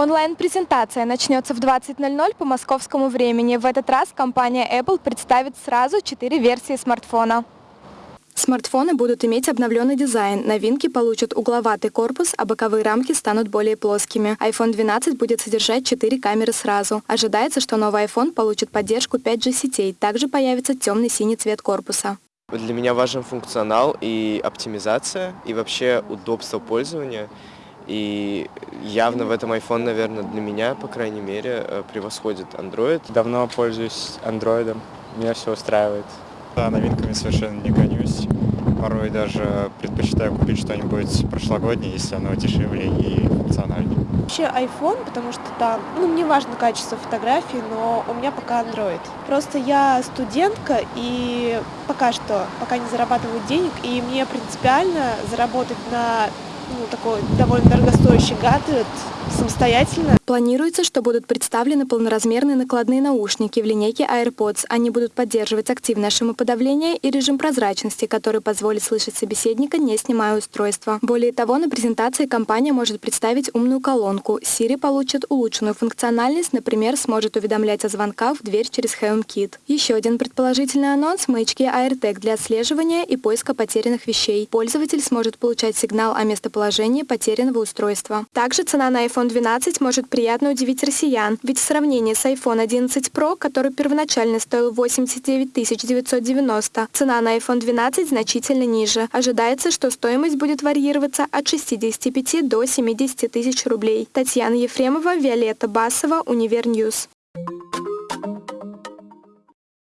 Онлайн-презентация начнется в 20.00 по московскому времени. В этот раз компания Apple представит сразу четыре версии смартфона. Смартфоны будут иметь обновленный дизайн. Новинки получат угловатый корпус, а боковые рамки станут более плоскими. iPhone 12 будет содержать 4 камеры сразу. Ожидается, что новый iPhone получит поддержку 5G сетей. Также появится темный синий цвет корпуса. Для меня важен функционал и оптимизация, и вообще удобство пользования. И явно в этом iPhone, наверное, для меня, по крайней мере, э, превосходит Android. Давно пользуюсь Android, меня все устраивает. Да, новинками совершенно не гонюсь. Порой даже предпочитаю купить что-нибудь прошлогоднее, если оно дешевле и. Вообще iPhone, потому что там, ну, мне важно качество фотографий, но у меня пока Android. Просто я студентка и пока что, пока не зарабатываю денег, и мне принципиально заработать на ну, такой довольно дорогостоящий гаджет самостоятельно. Планируется, что будут представлены полноразмерные накладные наушники в линейке AirPods. Они будут поддерживать активное шумоподавление и режим прозрачности, который позволит слышать собеседника, не снимая устройства. Более того, на презентации компания может представить умную колонку. Siri получит улучшенную функциональность, например, сможет уведомлять о звонках в дверь через HomeKit. Еще один предположительный анонс – маячки AirTag для отслеживания и поиска потерянных вещей. Пользователь сможет получать сигнал о местоположении потерянного устройства. Также цена на iPhone 12 может приятно удивить россиян, ведь в сравнении с iPhone 11 Pro, который первоначально стоил 89 990, цена на iPhone 12 значительно ниже. Ожидается, что стоимость будет варьироваться от 65 до 70 тысяч рублей. Татьяна Ефремова, Виолетта Басова, Univer News.